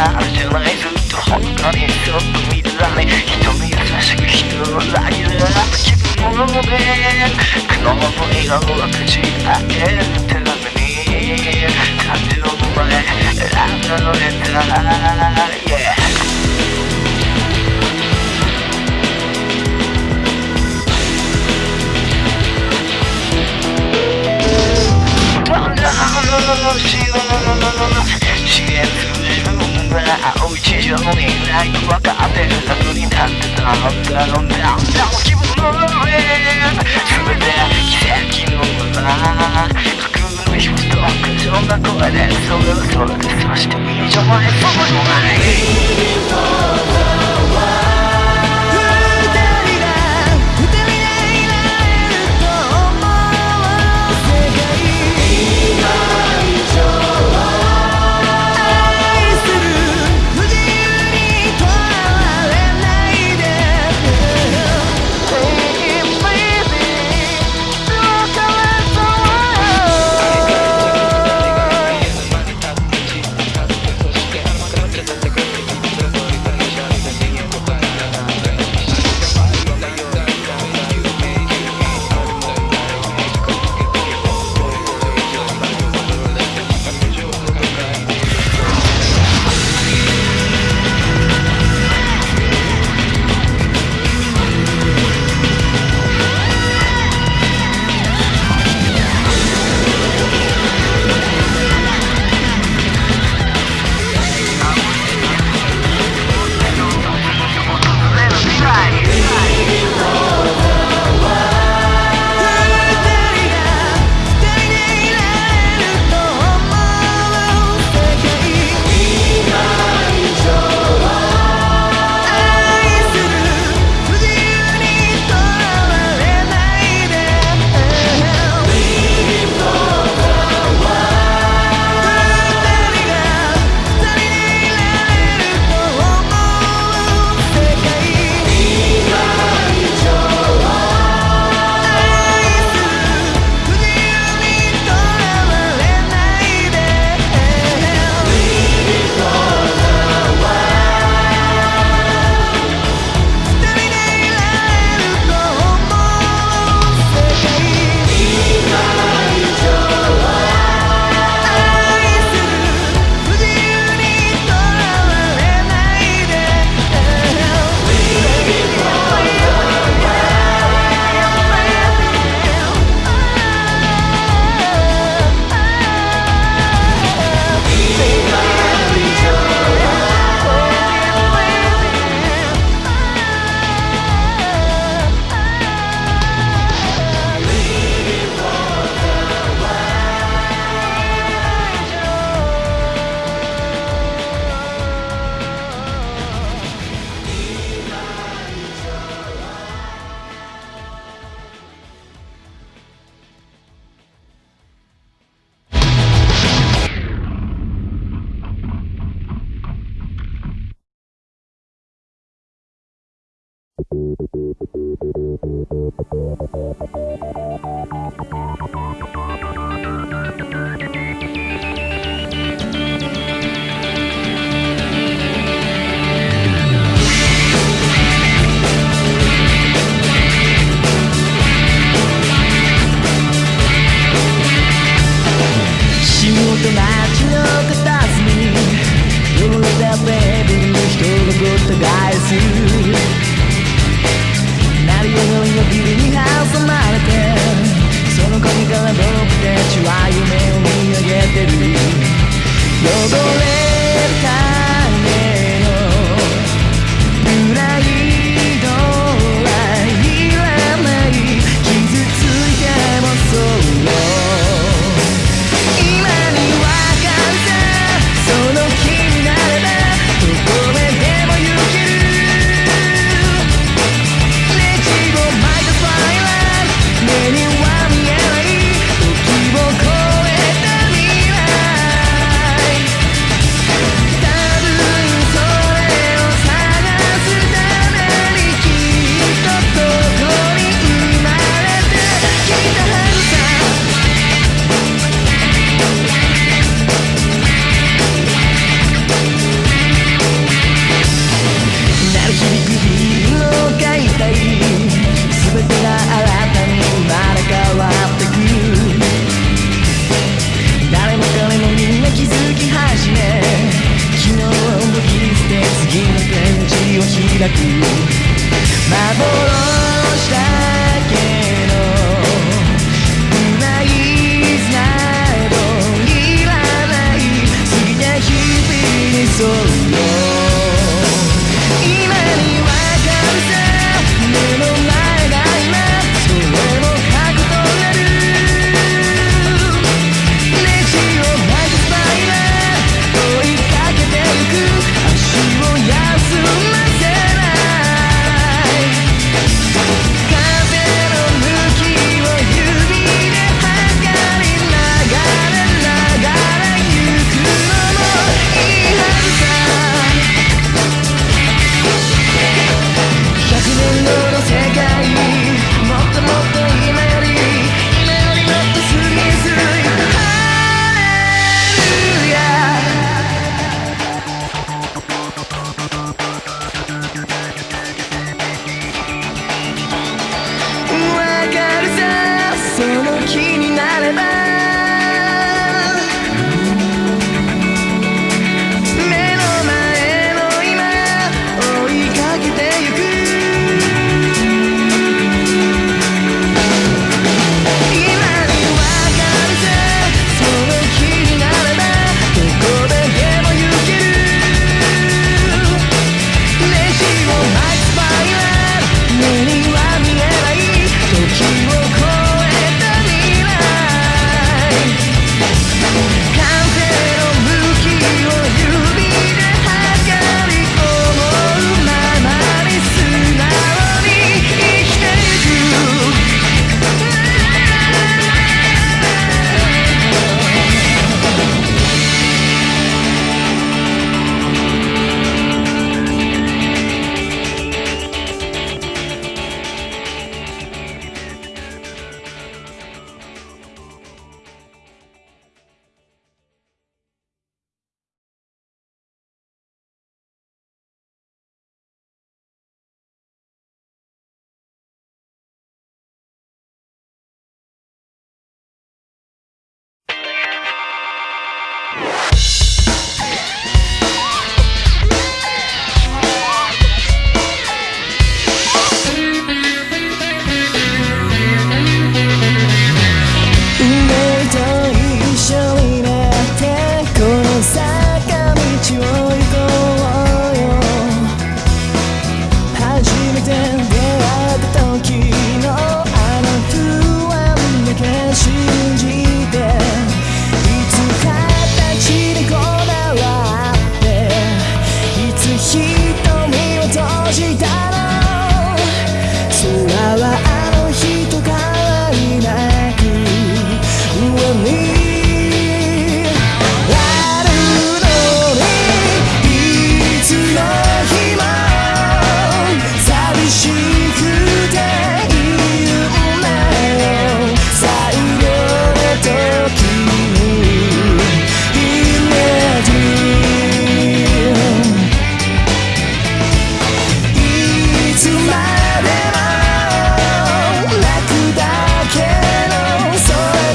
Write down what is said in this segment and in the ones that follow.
あるじゃないずっと本当にそっと見るだね人に優しく広がりだ気分もね苦悩の笑顔をこじ開けるなめに感情の前選んだのレター Yeah. trust. It's a wonderful life. You're そうよ日になれば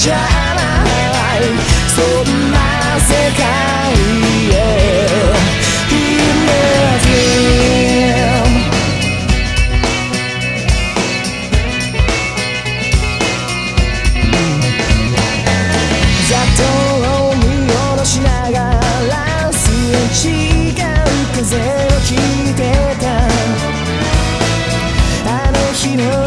じゃないそんな世界へ Imagine を見下ろしながらすれ違う風を聞いてたあの日の